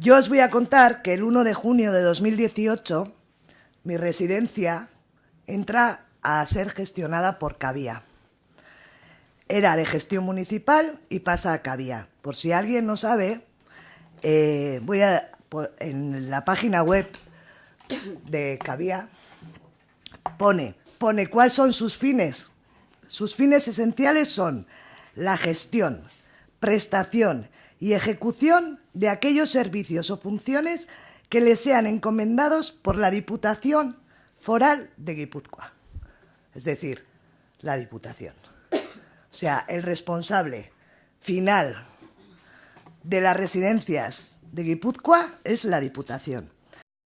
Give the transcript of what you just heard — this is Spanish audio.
Yo os voy a contar que el 1 de junio de 2018 mi residencia entra a ser gestionada por Cabía. Era de gestión municipal y pasa a Cabía. Por si alguien no sabe, eh, voy a en la página web de Cabía pone, pone cuáles son sus fines. Sus fines esenciales son la gestión, prestación y ejecución de aquellos servicios o funciones que le sean encomendados por la Diputación Foral de Guipúzcoa. Es decir, la Diputación. O sea, el responsable final de las residencias de Guipúzcoa es la Diputación.